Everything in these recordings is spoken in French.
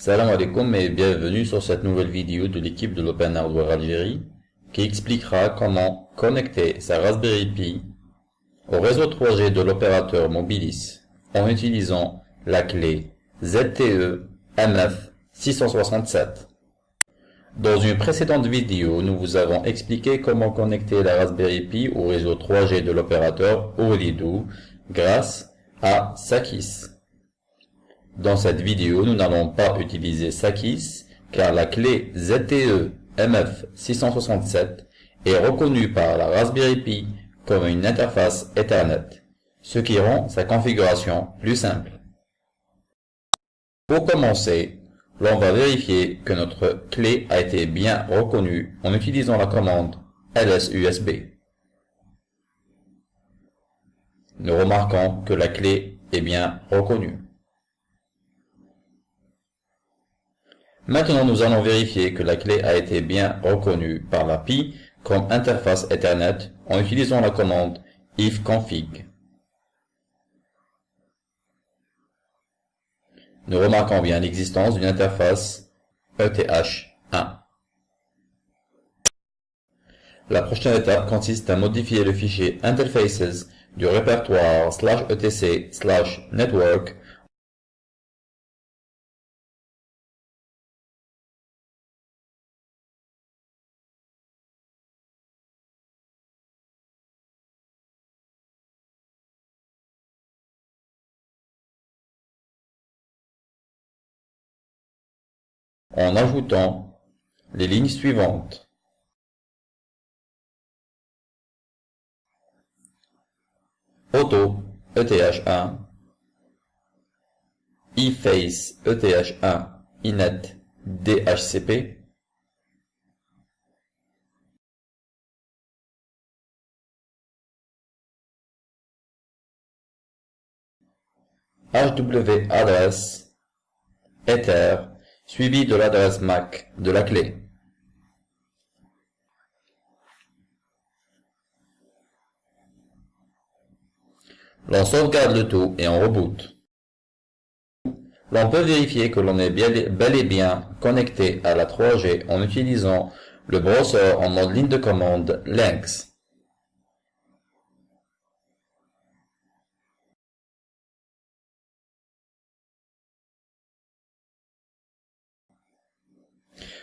Salam alaikum et bienvenue sur cette nouvelle vidéo de l'équipe de l'Open Hardware Algérie qui expliquera comment connecter sa Raspberry Pi au réseau 3G de l'opérateur Mobilis en utilisant la clé ZTE MF667. Dans une précédente vidéo, nous vous avons expliqué comment connecter la Raspberry Pi au réseau 3G de l'opérateur Ooredoo grâce à Sakis. Dans cette vidéo, nous n'allons pas utiliser Sakis car la clé ZTE MF667 est reconnue par la Raspberry Pi comme une interface Ethernet, ce qui rend sa configuration plus simple. Pour commencer, l'on va vérifier que notre clé a été bien reconnue en utilisant la commande lsusb. Nous remarquons que la clé est bien reconnue. Maintenant, nous allons vérifier que la clé a été bien reconnue par la Pi comme interface Ethernet en utilisant la commande ifconfig. Nous remarquons bien l'existence d'une interface ETH1. La prochaine étape consiste à modifier le fichier interfaces du répertoire slash etc slash network en ajoutant les lignes suivantes. Auto ETH1 eFace ETH1 Inet DHCP HW Ether suivi de l'adresse MAC de la clé. L'on sauvegarde le tout et on reboot. L'on peut vérifier que l'on est bel et bien connecté à la 3G en utilisant le browser en mode ligne de commande Lynx.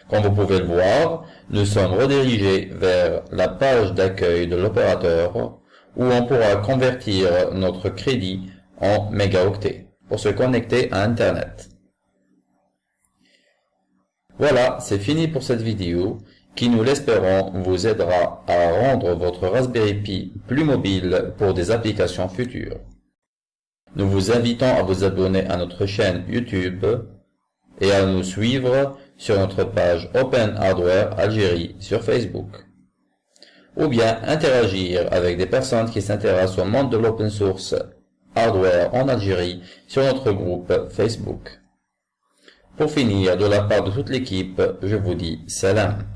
Comme vous pouvez le voir, nous sommes redirigés vers la page d'accueil de l'opérateur où on pourra convertir notre crédit en mégaoctets pour se connecter à Internet. Voilà, c'est fini pour cette vidéo qui, nous l'espérons, vous aidera à rendre votre Raspberry Pi plus mobile pour des applications futures. Nous vous invitons à vous abonner à notre chaîne YouTube et à nous suivre sur notre page Open Hardware Algérie sur Facebook. Ou bien interagir avec des personnes qui s'intéressent au monde de l'open source hardware en Algérie sur notre groupe Facebook. Pour finir, de la part de toute l'équipe, je vous dis salam.